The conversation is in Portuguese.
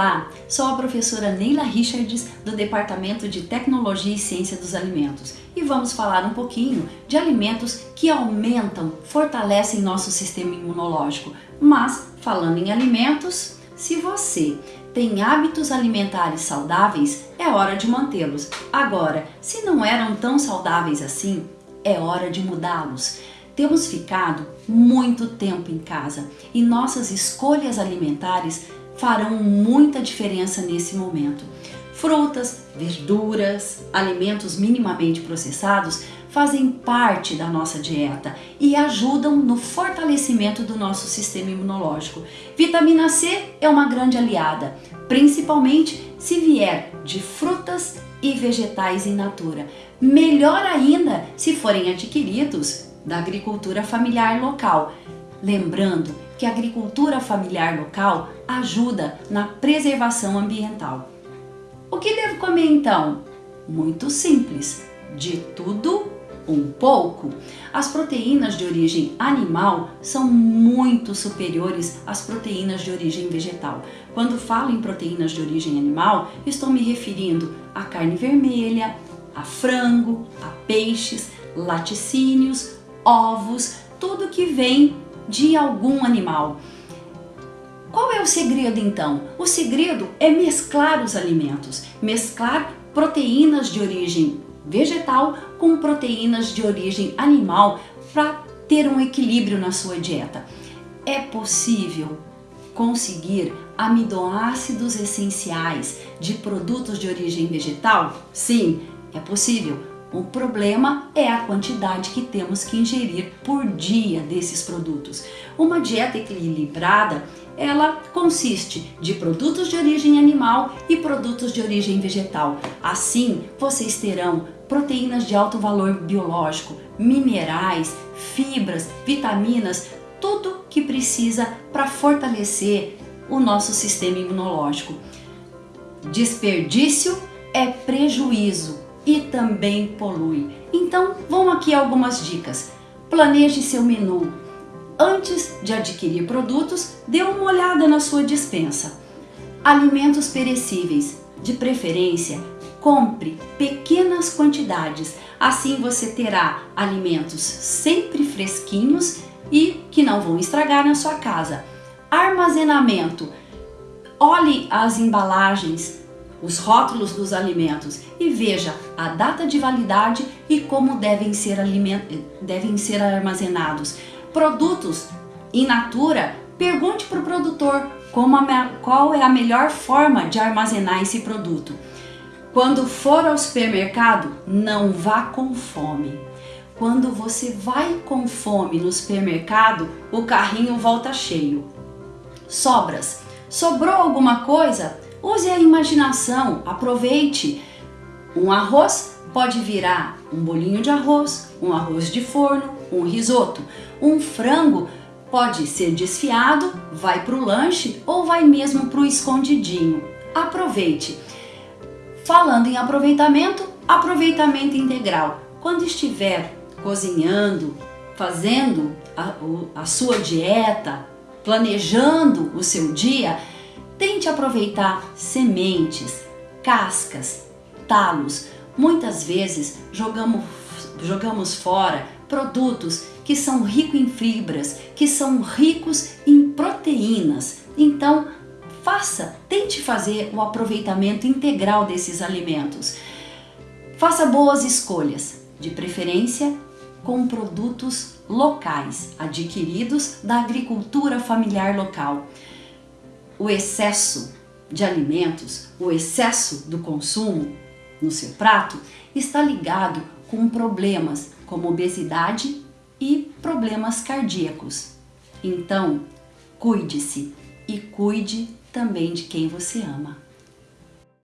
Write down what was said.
Olá, sou a professora Neila Richards do Departamento de Tecnologia e Ciência dos Alimentos e vamos falar um pouquinho de alimentos que aumentam, fortalecem nosso sistema imunológico. Mas, falando em alimentos, se você tem hábitos alimentares saudáveis, é hora de mantê-los. Agora, se não eram tão saudáveis assim, é hora de mudá-los. Temos ficado muito tempo em casa e nossas escolhas alimentares farão muita diferença nesse momento. Frutas, verduras, alimentos minimamente processados fazem parte da nossa dieta e ajudam no fortalecimento do nosso sistema imunológico. Vitamina C é uma grande aliada, principalmente se vier de frutas e vegetais in natura. Melhor ainda se forem adquiridos da agricultura familiar local. Lembrando que a agricultura familiar local ajuda na preservação ambiental. O que devo comer então? Muito simples, de tudo um pouco. As proteínas de origem animal são muito superiores às proteínas de origem vegetal. Quando falo em proteínas de origem animal, estou me referindo à carne vermelha, a frango, a peixes, laticínios, ovos, tudo que vem de algum animal. Qual é o segredo então? O segredo é mesclar os alimentos, mesclar proteínas de origem vegetal com proteínas de origem animal para ter um equilíbrio na sua dieta. É possível conseguir aminoácidos essenciais de produtos de origem vegetal? Sim, é possível o problema é a quantidade que temos que ingerir por dia desses produtos. Uma dieta equilibrada, ela consiste de produtos de origem animal e produtos de origem vegetal. Assim, vocês terão proteínas de alto valor biológico, minerais, fibras, vitaminas, tudo que precisa para fortalecer o nosso sistema imunológico. Desperdício é prejuízo e também polui. Então, vão aqui algumas dicas. Planeje seu menu. Antes de adquirir produtos, dê uma olhada na sua dispensa. Alimentos perecíveis, de preferência, compre pequenas quantidades. Assim você terá alimentos sempre fresquinhos e que não vão estragar na sua casa. Armazenamento. Olhe as embalagens, os rótulos dos alimentos e veja a data de validade e como devem ser, devem ser armazenados. Produtos in natura, pergunte para o produtor como qual é a melhor forma de armazenar esse produto. Quando for ao supermercado, não vá com fome. Quando você vai com fome no supermercado, o carrinho volta cheio. Sobras. Sobrou alguma coisa? Use a imaginação, aproveite. Um arroz pode virar um bolinho de arroz, um arroz de forno, um risoto. Um frango pode ser desfiado, vai para o lanche ou vai mesmo para o escondidinho. Aproveite. Falando em aproveitamento, aproveitamento integral. Quando estiver cozinhando, fazendo a, a sua dieta, planejando o seu dia, Tente aproveitar sementes, cascas, talos. Muitas vezes jogamos, jogamos fora produtos que são ricos em fibras, que são ricos em proteínas. Então, faça, tente fazer o aproveitamento integral desses alimentos. Faça boas escolhas, de preferência com produtos locais, adquiridos da agricultura familiar local o excesso de alimentos, o excesso do consumo no seu prato está ligado com problemas como obesidade e problemas cardíacos. Então, cuide-se e cuide também de quem você ama.